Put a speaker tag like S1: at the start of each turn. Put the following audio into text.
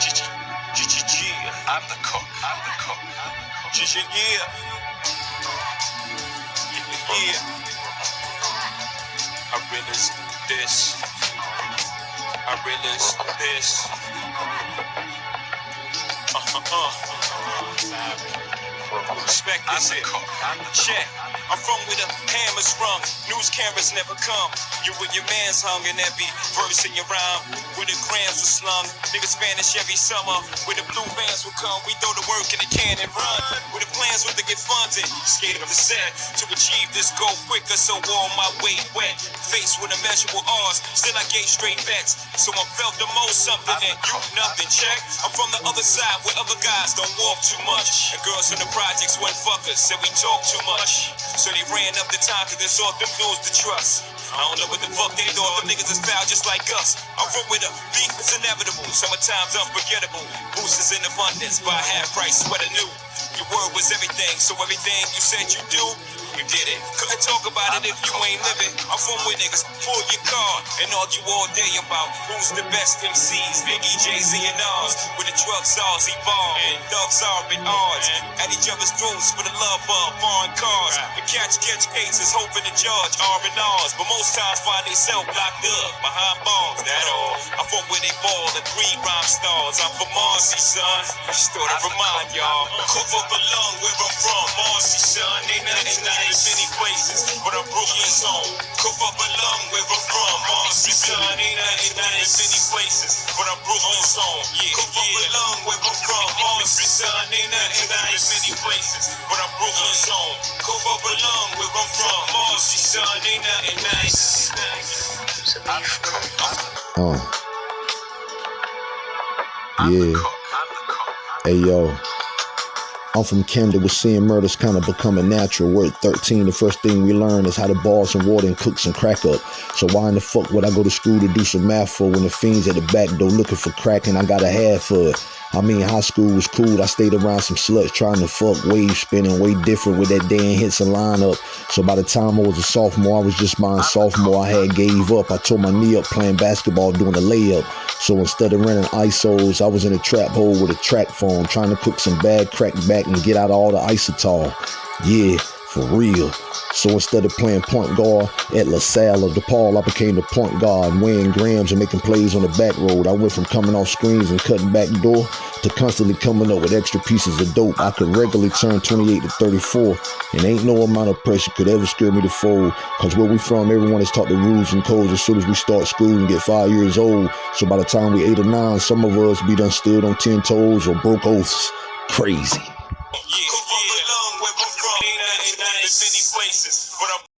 S1: G- I'm the cook. I'm the cook. Yeah. Yeah. Yeah. I realize this. I realize this. Uh-huh. Respect this here. Check. I'm from where the hammers rung. News cameras never come. You with your man's hung and every verse in your rhyme. Where the grams were slung. Niggas Spanish every summer. Where the blue vans will come. We throw the work in the can and run. Where the plans were to get funded. Skate up the set to achieve this goal quicker. So all my weight wet. Faced with immeasurable odds. Still I gave straight bets. So I felt the most something and you nothing. Check. I'm from the other side where other guys don't walk too much. And girls in the projects went fuckers. Said we talk too much. So they ran up the time cause they saw them lose the trust. I don't know what the fuck they thought. Them niggas is foul just like us. I run with a beef is inevitable. Summertime's unforgettable. Boost is in abundance. Buy half price, sweater new. Your word was everything, so everything you said you do, you did it. Couldn't talk about it if you ain't living. I'm from where niggas pull your car and argue all day about who's the best MCs. Biggie, Jay Z, and Nas. With the drugs are, evolve and thugs are at odds. At each other's throats for the love of foreign cars. And catch catch cases, hoping to judge R and R's. But most times find themselves locked up behind bars. That all. I'm from where they ball and three rhyme stars. I'm from Marcy, son. Just thought I'd remind y'all. Cook up a where I'm from. Cook up a lung where I'm from. Marcy, son. Ain't nothing nice many places, but I'm Brooklyn's home. Yeah, Cook up a lung where I'm from. Marcy, son. Ain't nothing nice many places, but I'm Brooklyn's home. Cook up a where I'm from. Marcy, son. Ain't nothing nice. I'm the.
S2: Uh. Yeah. Hey yo. I'm from Kendall with seeing murders kind of becoming natural. We're at 13. The first thing we learn is how to boil some water and cook some crack up. So why in the fuck would I go to school to do some math for when the fiends at the back door looking for crack and I got a half for it? I mean, high school was cool. I stayed around some sluts trying to fuck, wave spinning, way different with that Dan Henson lineup. So by the time I was a sophomore, I was just buying sophomore. I had gave up. I tore my knee up playing basketball, doing a layup. So instead of renting ISOs, I was in a trap hole with a track phone, trying to cook some bad crack back and get out all the isotol. Yeah, for real. So instead of playing point guard at LaSalle or DePaul, I became the point guard, weighing grams and making plays on the back road. I went from coming off screens and cutting back door to constantly coming up with extra pieces of dope. I could regularly turn 28 to 34, and ain't no amount of pressure could ever scare me to fold. Cause where we from, everyone is taught the rules and codes as soon as we start school and get five years old. So by the time we eight or nine, some of us be done stood on ten toes or broke oaths. Crazy.
S1: Yeah, yeah. Where I'm from. Ain't nothing many places, but I'm